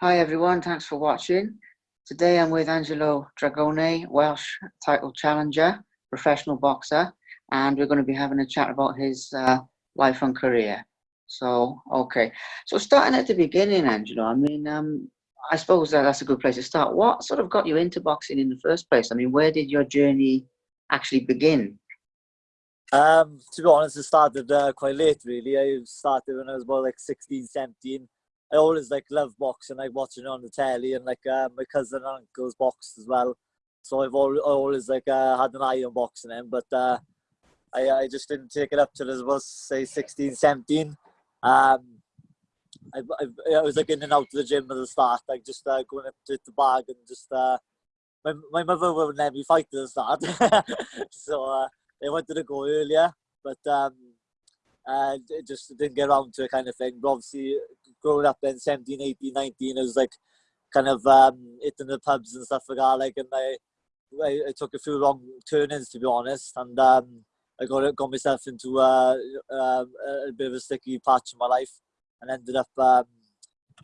Hi everyone, thanks for watching. Today I'm with Angelo Dragone, Welsh title challenger, professional boxer, and we're going to be having a chat about his uh, life and career. So, okay. So starting at the beginning, Angelo, I mean, um, I suppose that that's a good place to start. What sort of got you into boxing in the first place? I mean, where did your journey actually begin? Um, to be honest, it started uh, quite late, really. I started when I was about like 16, 17 I always like love boxing, like watching it on the telly, and like uh, my cousin and uncle's boxed as well. So I've always, always like uh, had an eye on boxing, and but uh, I I just didn't take it up till I was say 16, 17. Um, I, I, I was like in and out of the gym at the start, like just uh, going up to the bag and just uh, my my mother wouldn't let me fight at the start, so uh, I wanted to go earlier, but um, uh, just didn't get around to it kind of thing. But obviously, growing up in 17, 18, 19, it was like kind of um, hitting the pubs and stuff like that. Like, and I, I, I took a few wrong turnings to be honest, and um, I got got myself into uh, uh, a bit of a sticky patch in my life, and ended up, um,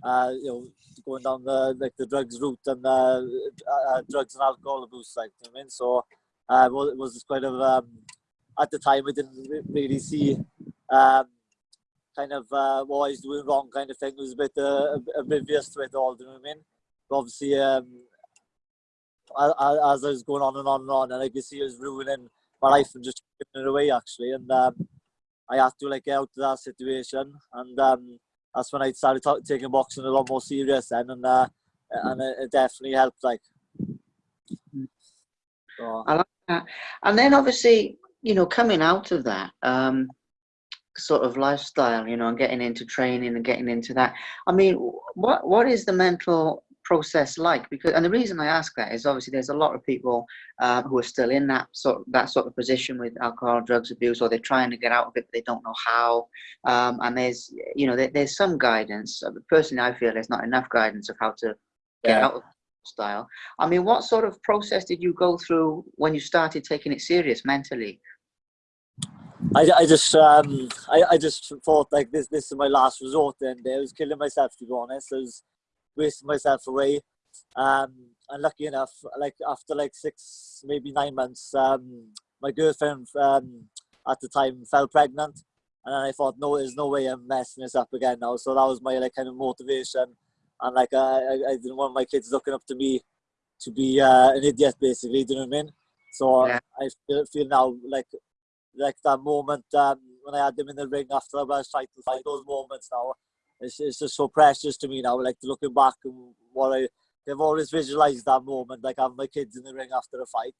uh, you know, going down the like the drugs route and uh, uh drugs and alcohol abuse, like you know I mean. So uh, it was, it was quite of um, at the time I didn't really see um, kind of uh, what he's doing wrong kind of thing. It was a bit uh, oblivious to it all, do you know what I mean? But obviously, um, as, I was going on and on and on, and I could see it was ruining my life and just giving it away actually. And um, I had to like get out of that situation, and um, that's when I started taking boxing a lot more serious then, and uh, and it definitely helped. Like, so. I like that. And then obviously, you know, coming out of that, um, sort of lifestyle, you know, and getting into training and getting into that. I mean, what what is the mental process like? Because and the reason I ask that is obviously there's a lot of people uh, who are still in that sort of, that sort of position with alcohol, drugs abuse, or they're trying to get out of it, but they don't know how. Um, and there's you know there, there's some guidance. Personally, I feel there's not enough guidance of how to get yeah. out of style. I mean, what sort of process did you go through when you started taking it serious mentally? I, I just um I, I just thought like this this is my last resort and I was killing myself to be honest. I was wasting myself away. Um and lucky enough, like after like six, maybe nine months, um my girlfriend um at the time fell pregnant and I thought no there's no way I'm messing this up again now. So that was my like kind of motivation and like I, I didn't want my kids looking up to me to be uh, an idiot basically, do you know what I mean? So yeah. I feel, feel now like like that moment um, when I had them in the ring after I was to fight those moments now. It's, it's just so precious to me now, like looking back and what I, they've always visualized that moment, like having my kids in the ring after a fight.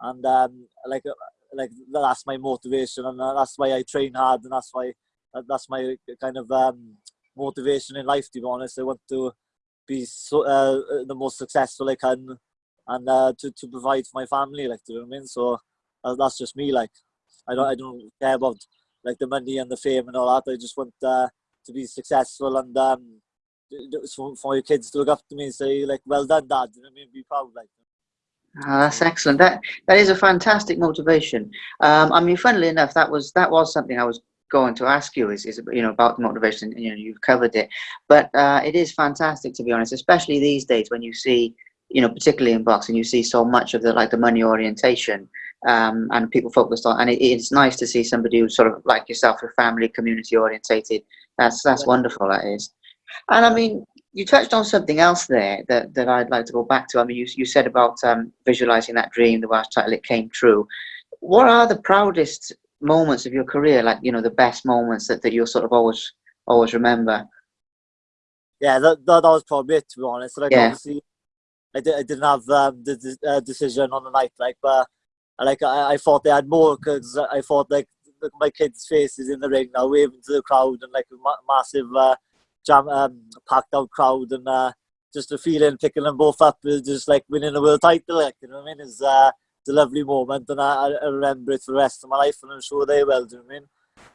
And um, like, uh, like that's my motivation and uh, that's why I train hard and that's why, that's my kind of um, motivation in life, to be honest. I want to be so, uh, the most successful I can and uh, to, to provide for my family, like, do you know what I mean? So uh, that's just me, like. I don't I don't care about like the money and the fame and all that. I just want uh, to be successful and um, for, for your kids to look up to me and say like, "Well done, Dad." What I mean? Be proud, like. Oh, that's excellent. That that is a fantastic motivation. Um, I mean, funnily enough, that was that was something I was going to ask you is, is you know about the motivation. You know, you've covered it, but uh, it is fantastic to be honest, especially these days when you see, you know, particularly in boxing, you see so much of the like the money orientation um, and people focused on. And it, it's nice to see somebody who's sort of like yourself, a family, community orientated. That's that's wonderful. That is. And I mean, you touched on something else there that, that I'd like to go back to. I mean, you, you said about um, visualizing that dream, the Welsh title, it came true. What are the proudest moments of your career? Like, you know, the best moments that, that you'll sort of always, always remember? Yeah, that, that, that was probably it, to be honest. Like, yeah. obviously, I, did, I didn't have um, the, uh, decision on the night, like, but like I, I thought they had more because I thought like my kids' faces in the ring now, waving to the crowd and like a ma massive uh, jam, um, packed out crowd and uh, just the feeling picking them both up is just like winning a world title. Like you know what I mean? Is uh, it's a lovely moment and I, I remember it for the rest of my life and I'm sure they will. Do you know what I mean?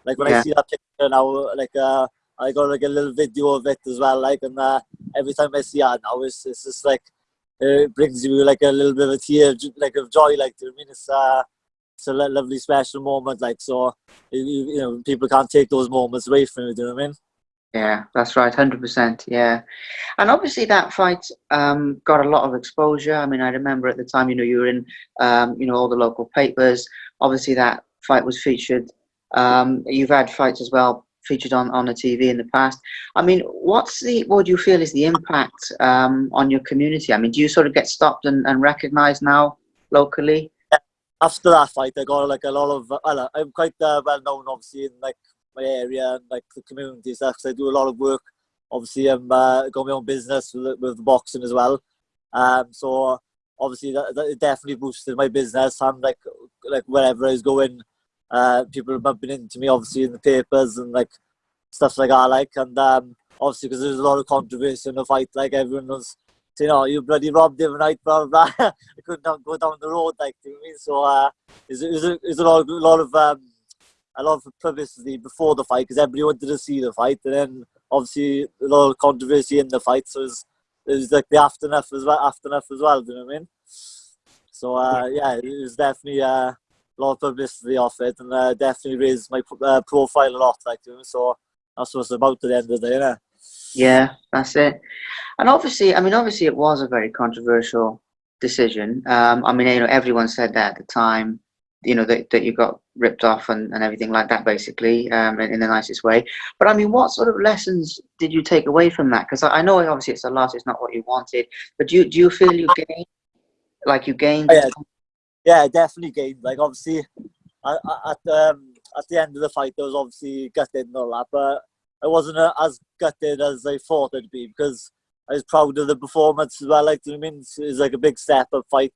Like when yeah. I see that picture now, like uh, I got like a little video of it as well. Like and uh, every time I see it now, it's, it's just like it brings you like a little bit of a tear, like of joy. Like I mean, it's uh, it's a lovely special moment. Like so, you, you know, people can't take those moments away from you. Do you know what I mean? Yeah, that's right, hundred percent. Yeah, and obviously that fight um, got a lot of exposure. I mean, I remember at the time, you know, you were in, um, you know, all the local papers. Obviously, that fight was featured. Um, you've had fights as well featured on on the TV in the past. I mean, what's the what do you feel is the impact um, on your community? I mean, do you sort of get stopped and, and recognised now locally? After that fight, I got like a lot of. Uh, I'm quite uh, well known, obviously, in like my area and like the community stuff. Cause I do a lot of work. Obviously, I'm uh, got my own business with, with boxing as well. Um, so obviously that, that definitely boosted my business. And like like wherever I was going, uh, people were bumping into me obviously in the papers and like stuff like that. Like and um, obviously because there's a lot of controversy in the fight. Like everyone was saying, "Oh, you bloody robbed him night," blah blah. blah. I couldn't go down the road like you know I mean. So uh, there's, there's a lot of a lot of um, a lot of publicity before the fight because everybody wanted to see the fight, and then obviously a lot of controversy in the fight. So it's was like the aftermath as well. Aftermath as well. Do you know what I mean? So uh, yeah, it was definitely uh, a lot of publicity off it, and uh, definitely raised my uh, profile a lot. Like you know, so that's what it's about at the end of the day. Yeah. Yeah, that's it. And obviously, I mean, obviously, it was a very controversial decision. Um, I mean, you know, everyone said that at the time you know that, that you got ripped off and, and everything like that basically um, in, in, the nicest way but i mean what sort of lessons did you take away from that because I, I, know obviously it's a loss it's not what you wanted but do you do you feel you gained like you gained oh, yeah, yeah definitely gained like obviously at, at, um, at the end of the fight there was obviously gutted and all that but I wasn't uh, as gutted as I thought it'd be because I was proud of the performance as well like I mean it's like a big step up fight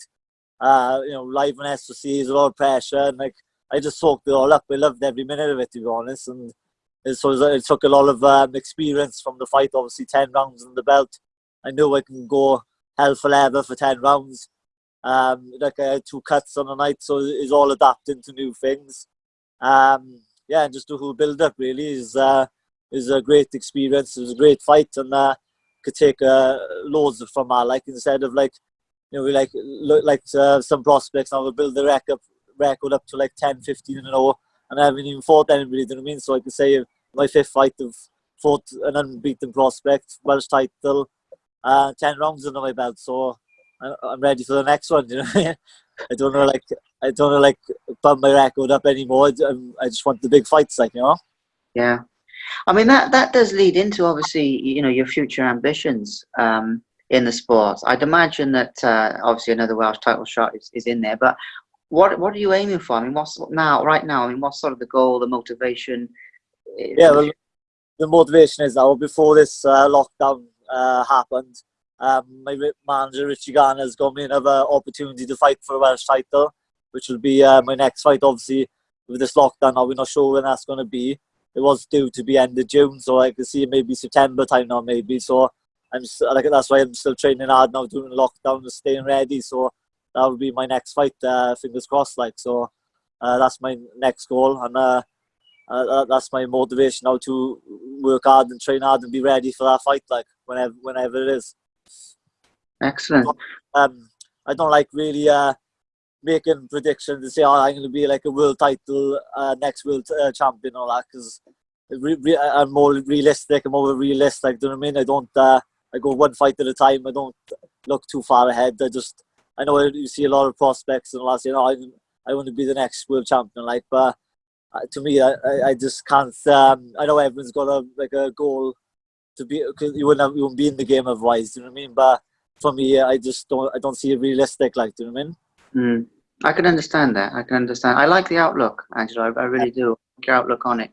uh, you know, live on S4C is a lot of pressure, and like I just soaked it all up. I loved every minute of it, to be honest. And so it took a lot of um, experience from the fight. Obviously, ten rounds in the belt. I knew I can go hell for leather for ten rounds. Um, like I had two cuts on the night, so it's all adapting to new things. Um, yeah, and just the whole build up really is uh, is a great experience. It was a great fight, and uh, could take uh, loads from that. Like instead of like you know, we like look like uh, some prospects now will build the record up, record up to like 10, 15 and 0, and I haven't even fought anybody. You know what I mean? So I can say my fifth fight of fought an unbeaten prospect, Welsh title, uh, 10 rounds under my belt. So I'm ready for the next one. You know, I don't know, like I don't know, like bump my record up anymore. I, I just want the big fights, like you know. Yeah, I mean that that does lead into obviously you know your future ambitions. Um, in the sport. I'd imagine that uh, obviously another Welsh title shot is, is in there, but what what are you aiming for? I mean, what's now right now? I mean, what's sort of the goal, the motivation? Yeah, well, the motivation is now before this uh, lockdown uh, happened. Um, my manager Richie Garner has got me another opportunity to fight for a Welsh title, which will be uh, my next fight. Obviously, with this lockdown now, we're not sure when that's going to be. It was due to be end of June, so I can see maybe September time now, maybe. So I'm like that's why I'm still training hard now, doing lockdown and staying ready. So that will be my next fight. Uh, fingers crossed. Like so, uh, that's my next goal, and uh, uh, that's my motivation now to work hard and train hard and be ready for that fight. Like whenever, whenever it is. Excellent. Um, I don't like really uh, making predictions and say, "Oh, I'm going to be like a world title, uh, next world uh, champion," all that because I'm more realistic. I'm more realistic. Do you know what I mean? I don't. Uh, I go one fight at a time. I don't look too far ahead. I just I know you see a lot of prospects and last you know I I want to be the next world champion like but uh, to me I, I just can't um, I know everyone's got a like a goal to be cause you wouldn't have, you wouldn't be in the game otherwise do you know what I mean but for me I just don't I don't see it realistic like do you know I mean mm. I can understand that I can understand I like the outlook Angelo I, I really do your outlook on it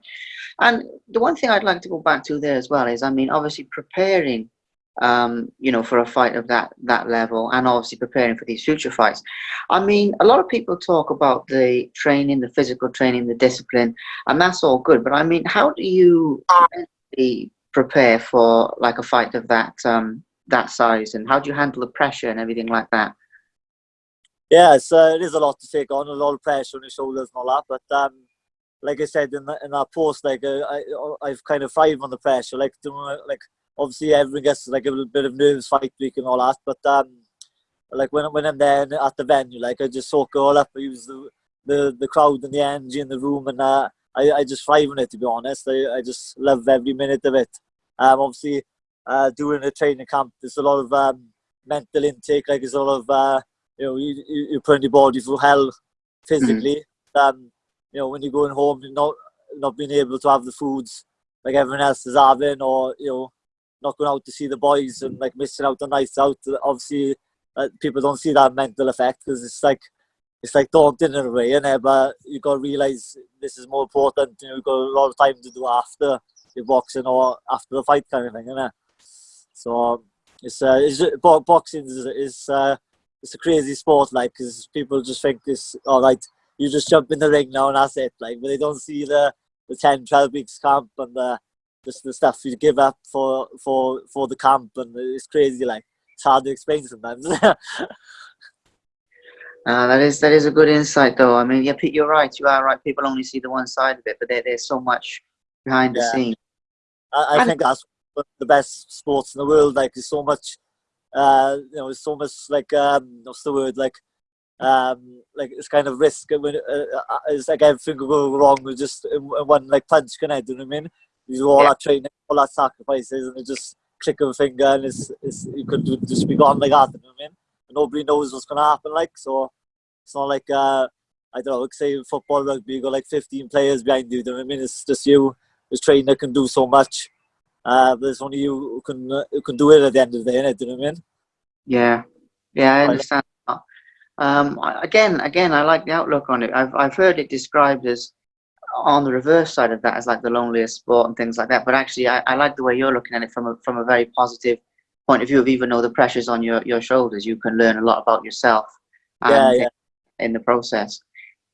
and the one thing I'd like to go back to there as well is I mean obviously preparing um, you know, for a fight of that that level, and obviously preparing for these future fights. I mean, a lot of people talk about the training, the physical training, the discipline, and that's all good. But I mean, how do you prepare for like a fight of that um, that size, and how do you handle the pressure and everything like that? Yeah, so it is a lot to take on, a lot of pressure on your shoulders and all that. But um, like I said in, the, in our post, like uh, I, I've kind of thrived on the pressure. Like doing like obviously everyone gets like a little bit of nerves fight week and all that. But um, like when when I'm there at the venue, like I just soak it all up. I use the the, the crowd and the energy in the room, and uh, I I just thrive on it. To be honest, I, I just love every minute of it. Um, obviously, uh, during a training camp, there's a lot of um, mental intake. Like there's a lot of uh, you know you you you're putting your body through hell physically. Um, you know when you're going home, you're not not being able to have the foods like everyone else is having, or you know not going out to see the boys and like missing out on nights out. Obviously, uh, people don't see that mental effect because it's like it's like daunting in a way, innit? But you got to realize this is more important. You know, you've got a lot of time to do after your boxing or after the fight, kind of thing, innit? So it's uh, it's bo- boxing is is uh, it's a crazy sport, like because people just think it's all right. You just jump in the ring now and that's it, like, but they don't see the the 10, 12 weeks camp and the just the stuff you give up for for for the camp, and it's crazy. Like it's hard to explain sometimes. Uh, that is that is a good insight, though. I mean, yeah, Pete, you're right. You are right. People only see the one side of it, but there, there's so much behind the Yeah. scenes. I, I think that's one of the best sports in the world. Like, there's so much, uh, you know, there's so much like um, what's the word? Like, um, like it's kind of risk. When uh, uh, it's like everything could go wrong with just one like punch. Can I? Do you know what I mean? You do all Yeah. that training, all that sacrifices, and it just click of a finger, and it's, it's you could do- just be gone like that. You know what I mean? And nobody knows what's gonna happen. Like, so it's not like uh, I don't know. Like say football, rugby, you got like 15 players behind you. Do you know what I mean? It's just you. This trainer can do so much. Uh, there's only you who can uh, who can do it at the end of the day, innit? Do you know what I mean? Yeah, yeah, I understand. Um, again, again, I like the outlook on it. I've I've heard it described as on the reverse side of that as like the loneliest sport and things like that. But actually, I, I like the way you're looking at it from a from a very positive point of view of even though the pressure's on your your shoulders, you can learn a lot about yourself. Yeah, and yeah. in the process.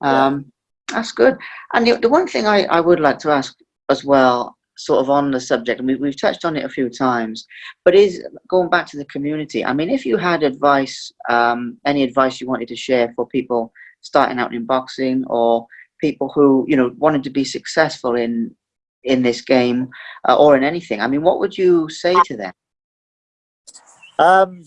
Yeah. Um, That's good. And the, the one thing I, I would like to ask as well, sort of on the subject, and we, we've touched on it a few times, but is going back to the community. I mean, if you had advice, um, any advice you wanted to share for people starting out in boxing or people who, you know, wanted to be successful in in this game uh, or in anything, I mean, what would you say to them? Um,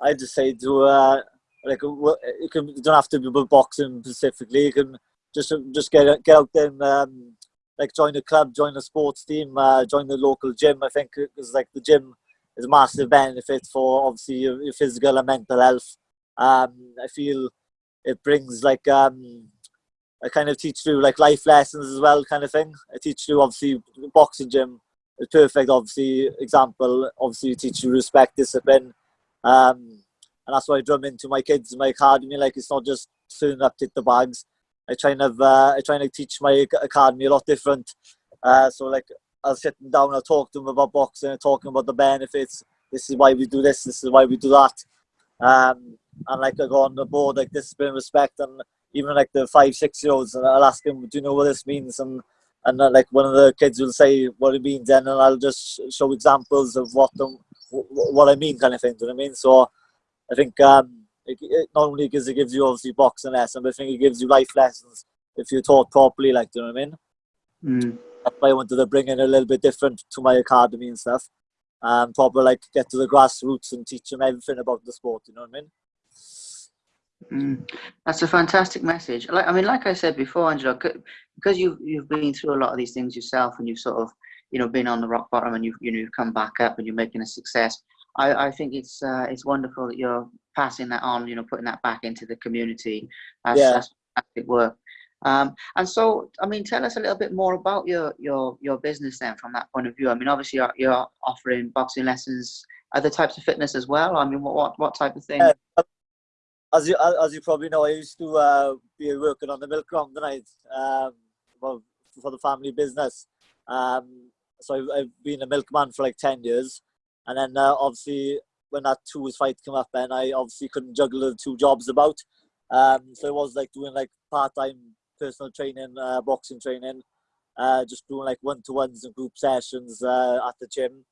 I just say to uh, like you can you don't have to be boxing specifically. You can just just get get out there and um, like join a club, join a sports team, uh, join the local gym. I think because like the gym is a massive benefit for obviously your, your physical and mental health. Um, I feel it brings like um, I kind of teach you like life lessons as well, kind of thing. I teach you obviously boxing gym a perfect obviously example obviously you teach you respect discipline um and that's why i drum into my kids my academy like it's not just turning up hit the bags i try and have uh, i try and teach my academy a lot different. Uh so like i'll sit down i'll talk to them about boxing and talking about the benefits this is why we do this this is why we do that. Um and like i go on the board like discipline respect and even like the five six year olds and i'll ask them do you know what this means? And and uh, like one of the kids will say what it means then and I'll just show examples of what them what I mean kind of thing do you know what I mean? So I think um it, it not only because it gives you obviously boxing lessons, but I think it gives you life lessons if you're taught properly like do you know what I mean Mm. that's why I wanted to bring in a little bit different to my academy and stuff um proper like get to the grassroots and teach them everything about the sport you know what I mean Mm, that's a fantastic message. Like I mean, like I said before, Angelo, because you've you've been through a lot of these things yourself, and you've sort of you know been on the rock bottom, and you've you know you've come back up, and you're making a success. I, I think it's uh, it's wonderful that you're passing that on, you know, putting that back into the community. That's, Yeah. that's fantastic work. Um, and so, I mean, tell us a little bit more about your your your business then, from that point of view. I mean, obviously, you're, you're offering boxing lessons, other types of fitness as well. I mean, what what, what type of thing? As you as you probably know, I used to uh, be working on the milk run tonight um, well, for the family business. Um, so I've, I've been a milkman for like ten years, and then uh, obviously when that two was fight came up, then I obviously couldn't juggle the two jobs about. Um, so I was like doing like part time personal training, uh, boxing training, uh, just doing like one to ones and group sessions uh, at the gym,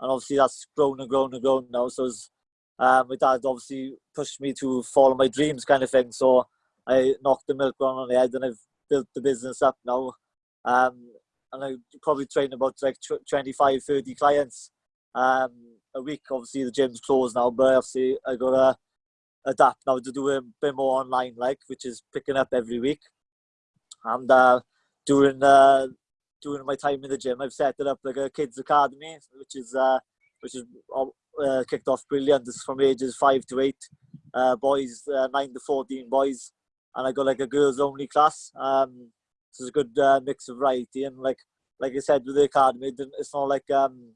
and obviously that's grown and grown and grown now. So it's um, my dad obviously pushed me to follow my dreams kind of thing. So I knocked the milk run on the head and I've built the business up now. Um, and I probably train about like tw- 25, 30 clients um, a week. Obviously the gym's closed now, but obviously I got to adapt now to do a bit more online like, which is picking up every week. And uh, during uh, during my time in the gym, I've set it up like a kids academy, which is uh, which is uh, kicked off brilliant. Is from ages five to eight, uh, boys uh, nine to fourteen boys, and I got like a girls only class. Um, so it's a good uh, mix of variety and like like I said with the academy, it's not like um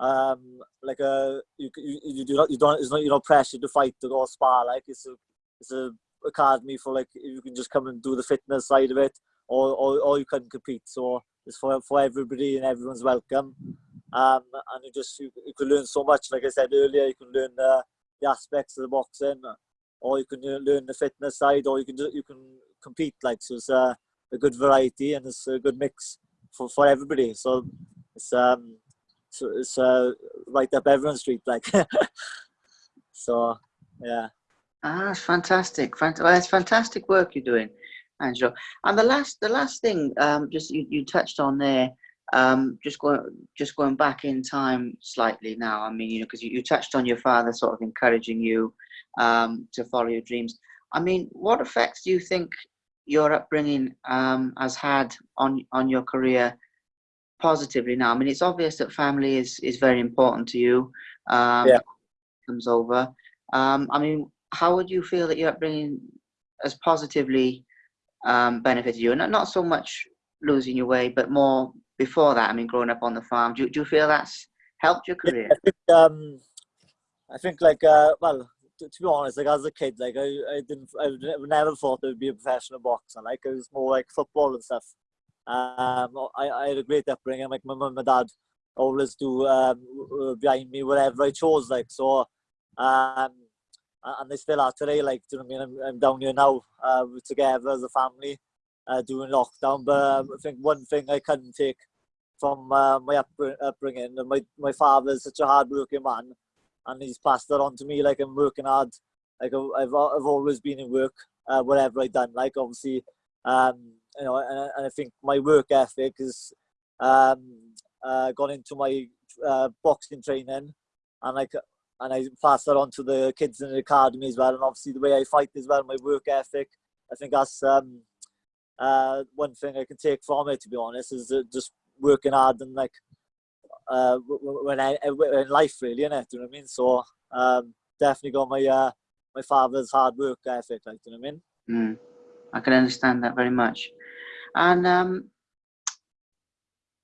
um like a you you, you do not you don't it's not you're not pressured to fight to go spar like it's a it's a academy for like you can just come and do the fitness side of it or or, or you can compete. So it's for for everybody and everyone's welcome. Um and you just you, you can learn so much. Like I said earlier you can learn the, the aspects of the boxing or you can learn the fitness side or you can do, you can compete like so it's a, a good variety and it's a good mix for, for everybody. So it's um so it's right up everyone's street like so yeah Ah, that's fantastic. Fant- well, it's fantastic work you're doing, Angelo. And the last, the last thing, um, just you, you touched on there, um, just going, just going back in time slightly now. I mean, you know, because you, you touched on your father sort of encouraging you um, to follow your dreams. I mean, what effects do you think your upbringing um, has had on on your career positively now? I mean, it's obvious that family is is very important to you. Um, Yeah. Comes over. Um, I mean, how would you feel that your upbringing has positively um, benefited you? And not, not so much losing your way, but more before that. I mean, growing up on the farm. Do, you- do you feel that's helped your career? I think um, I think like uh, well, to, to be honest, like as a kid, like I, I didn't, I never- never thought I would be a professional boxer. Like it was more like football and stuff. Um, I, I had a great upbringing. Like my mum and dad always do um, behind me whatever I chose. Like so, um, and they still are today. Like do you know what I mean? I'm, I'm down here now. Uh, together as a family, uh, lockdown. But um, I think one thing I couldn't take from uh, my upbr- upbringing. My my is such a hard-working man, and he's passed that on to me. Like I'm working hard. Like I've I've, always been in work, uh, whatever I've done. Like obviously, um, you know, and, I- and I think my work ethic has um, uh, gone into my uh, boxing training, and like and I pass that on to the kids in the academy as well. And obviously the way I fight as well, my work ethic. I think that's um, uh, one thing I can take from it. To be honest, is uh, just working hard and like uh, when I in life really? Do you know what I mean? So um, definitely got my uh, my father's hard work ethic. Like, do you know what I mean? Mm, I can understand that very much. And um,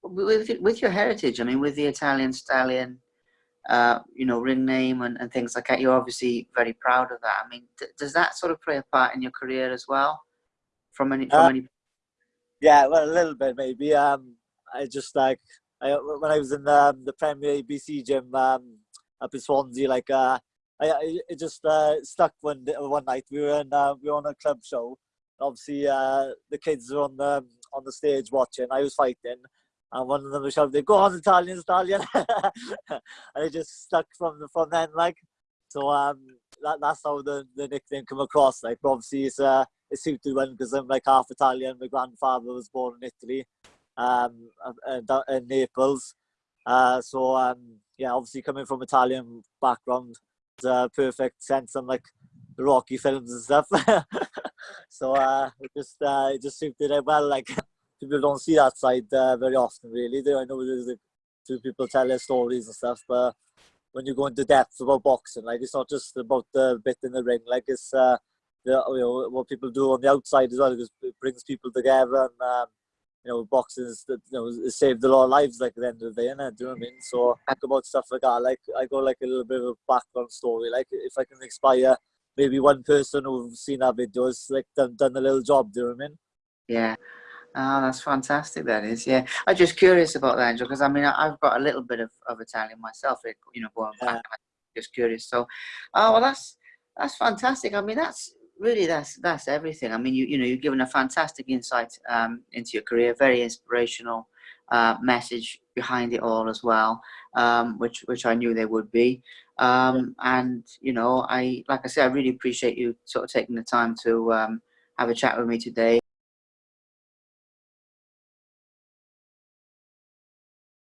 with with your heritage, I mean, with the Italian stallion, uh, you know, ring name and, and things like that, you're obviously very proud of that. I mean, does that sort of play a part in your career as well? From any from Uh, any Yeah, well, a little bit maybe. Um, I just like I when I was in um, the Premier ABC gym um, up in Swansea, like uh, I, I it just uh, stuck one one night. We were in uh, we were on a club show. Obviously, uh, the kids were on the on the stage watching. I was fighting, and one of them was shouting, "Go on, Italian, Italian!" and it just stuck from the from then. Like so, um, that that's how the, the nickname came across. Like, but obviously, it's uh, it suited one because I'm like half Italian. My grandfather was born in Italy, um, and, and in Naples. Uh, so um, yeah, obviously coming from Italian background, it's a perfect sense I'm like the Rocky films and stuff. so uh, it just uh, it just suited it well. Like people don't see that side uh, very often, really. They I know there's like, two people tell their stories and stuff, but when you go into depth about boxing, like it's not just about the bit in the ring. Like it's uh, the, you know, what people do on the outside as well, because it brings people together and um, you know, boxing is that you know saved a lot of lives. Like at the end of the day, innit? do you know what I mean? So talk about stuff like that. Like I go like a little bit of a background story. Like if I can inspire maybe one person who's seen that video, it's like done, done a little job. Do you know what I mean? Yeah. Oh, that's fantastic. That is, yeah. I'm just curious about that, Angel, because I mean, I've got a little bit of, of Italian myself. You know, going back. Yeah. Just curious. So, oh well, that's that's fantastic. I mean, that's really that's that's everything. I mean, you you know, you've given a fantastic insight um, into your career. Very inspirational uh, message behind it all as well, um, which which I knew there would be. Um, and you know, I like I said, I really appreciate you sort of taking the time to um, have a chat with me today.